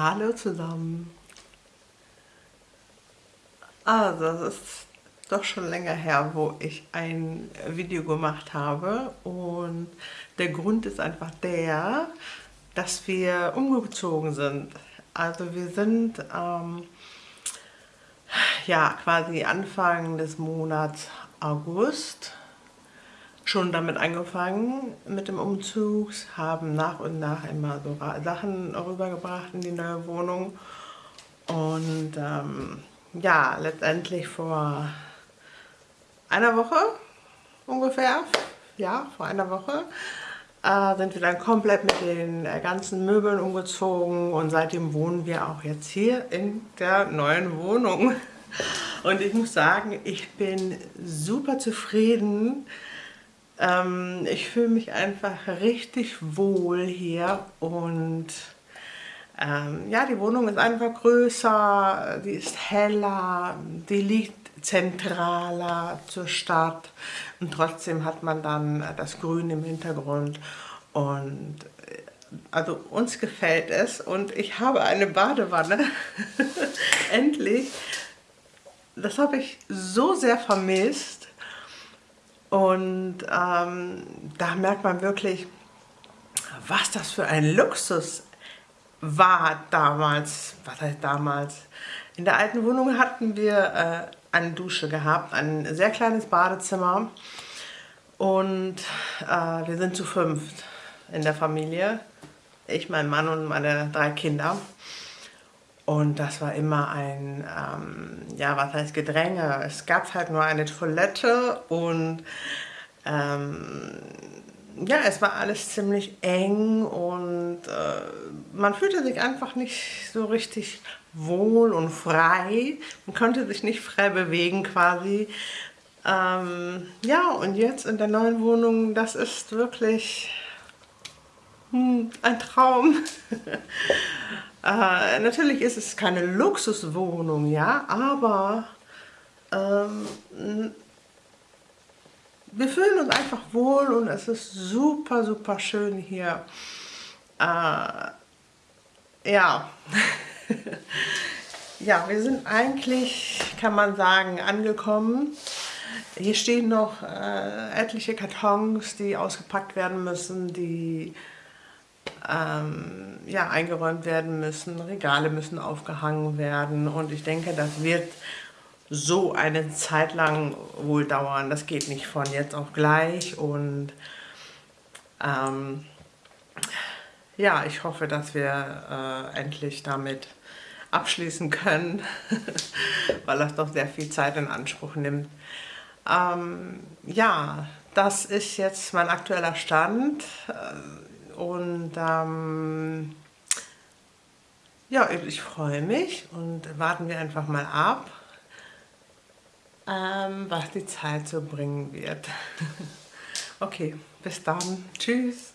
Hallo zusammen. Also, das ist doch schon länger her, wo ich ein Video gemacht habe und der Grund ist einfach der, dass wir umgezogen sind. Also wir sind ähm, ja quasi Anfang des Monats August schon damit angefangen mit dem Umzug, haben nach und nach immer so Sachen rübergebracht in die neue Wohnung und ähm, ja, letztendlich vor einer Woche ungefähr, ja, vor einer Woche, äh, sind wir dann komplett mit den äh, ganzen Möbeln umgezogen und seitdem wohnen wir auch jetzt hier in der neuen Wohnung. Und ich muss sagen, ich bin super zufrieden, ähm, ich fühle mich einfach richtig wohl hier und ähm, ja, die Wohnung ist einfach größer, die ist heller, die liegt zentraler zur Stadt und trotzdem hat man dann das Grün im Hintergrund und äh, also uns gefällt es und ich habe eine Badewanne, endlich. Das habe ich so sehr vermisst und ähm, da merkt man wirklich, was das für ein Luxus war damals. Was heißt damals? In der alten Wohnung hatten wir äh, eine Dusche gehabt, ein sehr kleines Badezimmer. Und äh, wir sind zu fünft in der Familie. Ich, mein Mann und meine drei Kinder. Und das war immer ein, ähm, ja, was heißt Gedränge. Es gab halt nur eine Toilette und ähm, ja, es war alles ziemlich eng und äh, man fühlte sich einfach nicht so richtig wohl und frei. Man konnte sich nicht frei bewegen quasi. Ähm, ja, und jetzt in der neuen Wohnung, das ist wirklich hm, ein Traum. Äh, natürlich ist es keine Luxuswohnung, ja, aber ähm, wir fühlen uns einfach wohl und es ist super, super schön hier. Äh, ja. ja, wir sind eigentlich, kann man sagen, angekommen. Hier stehen noch äh, etliche Kartons, die ausgepackt werden müssen, die ähm, ja, eingeräumt werden müssen, Regale müssen aufgehangen werden und ich denke, das wird so eine Zeit lang wohl dauern. Das geht nicht von jetzt auf gleich und ähm, ja, ich hoffe, dass wir äh, endlich damit abschließen können, weil das doch sehr viel Zeit in Anspruch nimmt. Ähm, ja, das ist jetzt mein aktueller Stand. Äh, und ähm, ja, ich freue mich und warten wir einfach mal ab, ähm, was die Zeit so bringen wird. okay, bis dann. Tschüss.